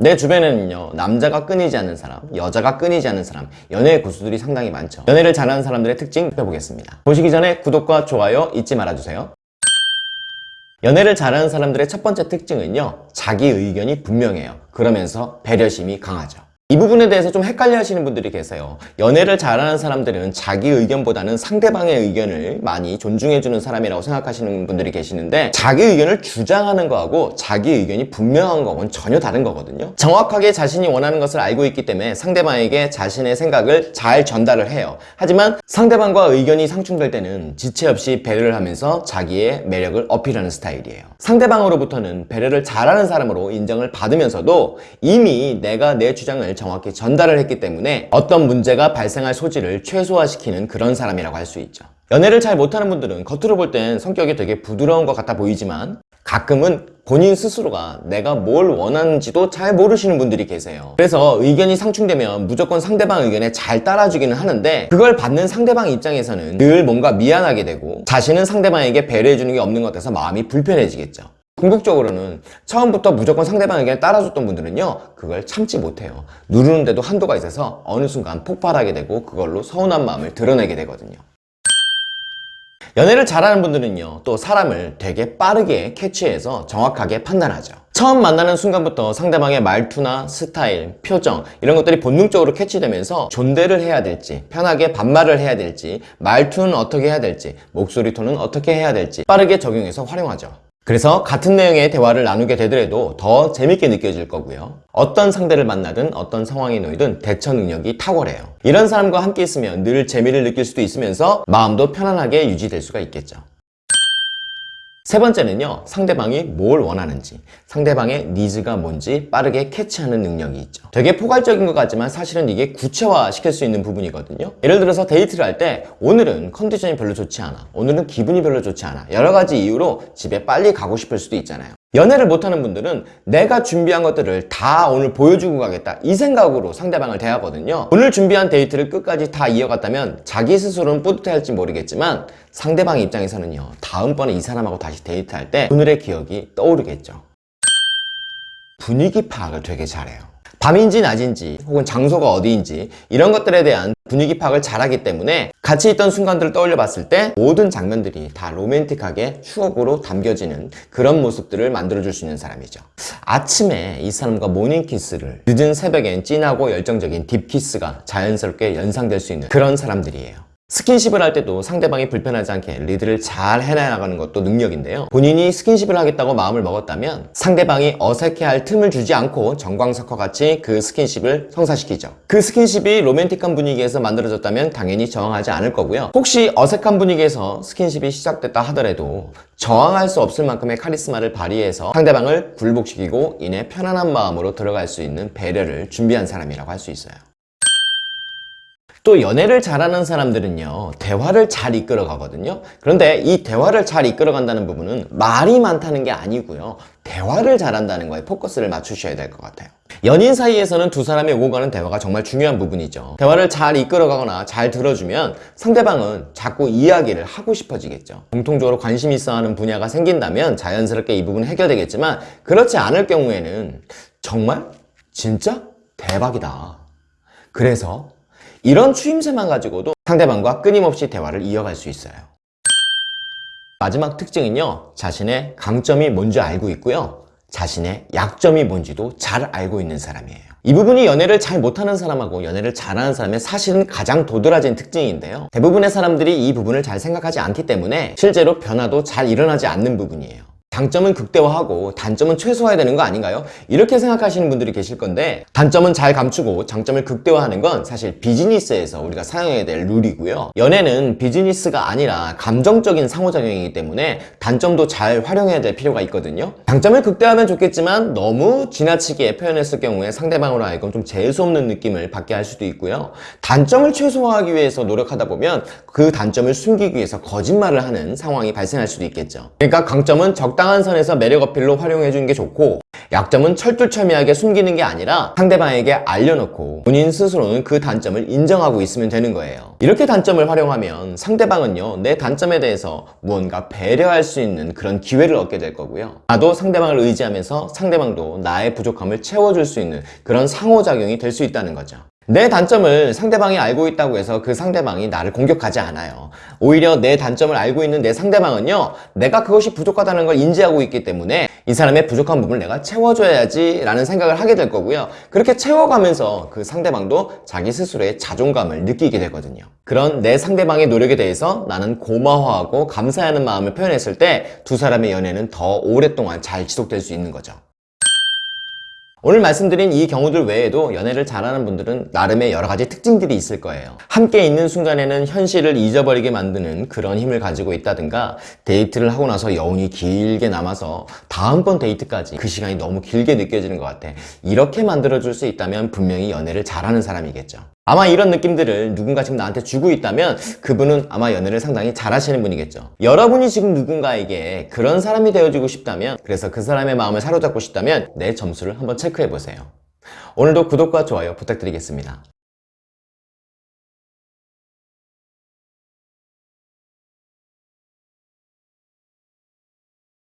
내 주변에는요 남자가 끊이지 않는 사람 여자가 끊이지 않는 사람 연애 고수들이 상당히 많죠. 연애를 잘하는 사람들의 특징 살펴보겠습니다. 보시기 전에 구독과 좋아요 잊지 말아주세요. 연애를 잘하는 사람들의 첫 번째 특징은요 자기 의견이 분명해요. 그러면서 배려심이 강하죠 이 부분에 대해서 좀 헷갈려 하시는 분들이 계세요. 연애를 잘하는 사람들은 자기 의견보다는 상대방의 의견을 많이 존중해주는 사람이라고 생각하시는 분들이 계시는데 자기 의견을 주장하는 거하고 자기 의견이 분명한 거하고는 전혀 다른 거거든요. 정확하게 자신이 원하는 것을 알고 있기 때문에 상대방에게 자신의 생각을 잘 전달을 해요. 하지만 상대방과 의견이 상충될 때는 지체 없이 배려를 하면서 자기의 매력을 어필하는 스타일이에요. 상대방으로부터는 배려를 잘하는 사람으로 인정을 받으면서도 이미 내가 내 주장을 정확히 전달을 했기 때문에 어떤 문제가 발생할 소지를 최소화시키는 그런 사람이라고 할 수 있죠. 연애를 잘 못하는 분들은 겉으로 볼 땐 성격이 되게 부드러운 것 같아 보이지만 가끔은 본인 스스로가 내가 뭘 원하는지도 잘 모르시는 분들이 계세요. 그래서 의견이 상충되면 무조건 상대방 의견에 잘 따라주기는 하는데 그걸 받는 상대방 입장에서는 늘 뭔가 미안하게 되고 자신은 상대방에게 배려해주는 게 없는 것 같아서 마음이 불편해지겠죠 궁극적으로는 처음부터 무조건 상대방 의견을 따라줬던 분들은요 그걸 참지 못해요. 누르는데도 한도가 있어서 어느 순간 폭발하게 되고 그걸로 서운한 마음을 드러내게 되거든요. 연애를 잘하는 분들은요 또 사람을 되게 빠르게 캐치해서 정확하게 판단하죠. 처음 만나는 순간부터 상대방의 말투나 스타일, 표정 이런 것들이 본능적으로 캐치되면서 존대를 해야 될지 편하게 반말을 해야 될지 말투는 어떻게 해야 될지 목소리 톤은 어떻게 해야 될지 빠르게 적용해서 활용하죠 그래서 같은 내용의 대화를 나누게 되더라도 더 재밌게 느껴질 거고요. 어떤 상대를 만나든 어떤 상황에 놓이든 대처 능력이 탁월해요. 이런 사람과 함께 있으면 늘 재미를 느낄 수도 있으면서 마음도 편안하게 유지될 수가 있겠죠 세 번째는요 상대방이 뭘 원하는지. 상대방의 needs가 뭔지 빠르게 캐치하는 능력이 있죠. 되게 포괄적인 것 같지만 사실은 이게 구체화 시킬 수 있는 부분이거든요. 예를 들어서 데이트를 할 때 오늘은 컨디션이 별로 좋지 않아. 오늘은 기분이 별로 좋지 않아. 여러 가지 이유로 집에 빨리 가고 싶을 수도 있잖아요 연애를 못하는 분들은 내가 준비한 것들을 다 오늘 보여주고 가겠다. 이 생각으로 상대방을 대하거든요. 오늘 준비한 데이트를 끝까지 다 이어갔다면 자기 스스로는 뿌듯해할지 모르겠지만 상대방 입장에서는요 다음번에 이 사람하고 다시 데이트할 때 오늘의 기억이 떠오르겠죠. 분위기 파악을 되게 잘해요. 밤인지 낮인지 혹은 장소가 어디인지 이런 것들에 대한 분위기 파악을 잘하기 때문에 같이 있던 순간들을 떠올려 봤을 때 모든 장면들이 다 로맨틱하게 추억으로 담겨지는 그런 모습들을 만들어줄 수 있는 사람이죠. 아침에 이 사람과 morning kiss를 늦은 새벽엔 진하고 열정적인 deep kiss가 자연스럽게 연상될 수 있는 그런 사람들이에요 스킨십을 할 때도 상대방이 불편하지 않게 리드를 잘 해나가는 것도 능력인데요. 본인이 스킨십을 하겠다고 마음을 먹었다면 상대방이 어색해할 틈을 주지 않고 전광석화 같이 그 스킨십을 성사시키죠. 그 스킨십이 로맨틱한 분위기에서 만들어졌다면 당연히 저항하지 않을 거고요. 혹시 어색한 분위기에서 스킨십이 시작됐다 하더라도 저항할 수 없을 만큼의 카리스마를 발휘해서 상대방을 굴복시키고 이내 편안한 마음으로 들어갈 수 있는 배려를 준비한 사람이라고 할 수 있어요 또 연애를 잘하는 사람들은요 대화를 잘 이끌어 가거든요 그런데 이 대화를 잘 이끌어 간다는 부분은 말이 많다는 게 아니고요 대화를 잘한다는 거에 포커스를 맞추셔야 될 것 같아요 연인 사이에서는 두 사람이 오고 가는 대화가 정말 중요한 부분이죠 대화를 잘 이끌어 가거나 잘 들어주면 상대방은 자꾸 이야기를 하고 싶어지겠죠 공통적으로 관심 있어 하는 분야가 생긴다면 자연스럽게 이 부분은 해결되겠지만 그렇지 않을 경우에는 정말? 진짜? 대박이다 그래서 이런 추임새만 가지고도 상대방과 끊임없이 대화를 이어갈 수 있어요. 마지막 특징은요 자신의 강점이 뭔지 알고 있고요 자신의 약점이 뭔지도 잘 알고 있는 사람이에요. 이 부분이 연애를 잘 못하는 사람하고 연애를 잘하는 사람의 사실은 가장 도드라진 특징인데요. 대부분의 사람들이 이 부분을 잘 생각하지 않기 때문에 실제로 변화도 잘 일어나지 않는 부분이에요 장점은 극대화하고 단점은 최소화해야 되는 거 아닌가요? 이렇게 생각하시는 분들이 계실 건데 단점은 잘 감추고 장점을 극대화하는 건 사실 비즈니스에서 우리가 사용해야 될 룰이고요. 연애는 비즈니스가 아니라 감정적인 상호작용이기 때문에 단점도 잘 활용해야 될 필요가 있거든요. 장점을 극대화하면 좋겠지만 너무 지나치게 표현했을 경우에 상대방으로 하여금 좀 재수없는 느낌을 받게 할 수도 있고요. 단점을 최소화하기 위해서 노력하다 보면 그 단점을 숨기기 위해서 거짓말을 하는 상황이 발생할 수도 있겠죠. 그러니까 강점은 적당한 적당한 선에서 매력 어필로 활용해 주는 게 좋고 약점은 철두철미하게 숨기는 게 아니라 상대방에게 알려놓고 본인 스스로는 그 단점을 인정하고 있으면 되는 거예요. 이렇게 단점을 활용하면 상대방은요, 내 단점에 대해서 무언가 배려할 수 있는 그런 기회를 얻게 될 거고요. 나도 상대방을 의지하면서 상대방도 나의 부족함을 채워줄 수 있는 그런 상호작용이 될 수 있다는 거죠. 내 단점을 상대방이 알고 있다고 해서 그 상대방이 나를 공격하지 않아요. 오히려 내 단점을 알고 있는 내 상대방은요, 내가 그것이 부족하다는 걸 인지하고 있기 때문에 이 사람의 부족한 부분을 내가 채워줘야지 라는 생각을 하게 될 거고요. 그렇게 채워가면서 그 상대방도 자기 스스로의 자존감을 느끼게 되거든요. 그런 내 상대방의 노력에 대해서 나는 고마워하고 감사하는 마음을 표현했을 때 두 사람의 연애는 더 오랫동안 잘 지속될 수 있는 거죠. 오늘 말씀드린 이 경우들 외에도 연애를 잘하는 분들은 나름의 여러 가지 특징들이 있을 거예요. 함께 있는 순간에는 현실을 잊어버리게 만드는 그런 힘을 가지고 있다든가 데이트를 하고 나서 여운이 길게 남아서 다음번 데이트까지 그 시간이 너무 길게 느껴지는 것 같아. 이렇게 만들어줄 수 있다면 분명히 연애를 잘하는 사람이겠죠. 아마 이런 느낌들을 누군가 지금 나한테 주고 있다면 그분은 아마 연애를 상당히 잘하시는 분이겠죠. 여러분이 지금 누군가에게 그런 사람이 되어주고 싶다면 그래서 그 사람의 마음을 사로잡고 싶다면 내 점수를 한번 체크해 보세요. 오늘도 구독과 좋아요 부탁드리겠습니다.